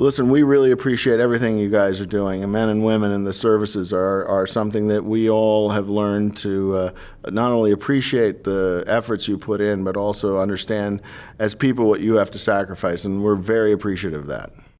Listen, we really appreciate everything you guys are doing. And men and women in the services are, are something that we all have learned to uh, not only appreciate the efforts you put in, but also understand as people what you have to sacrifice. And we're very appreciative of that.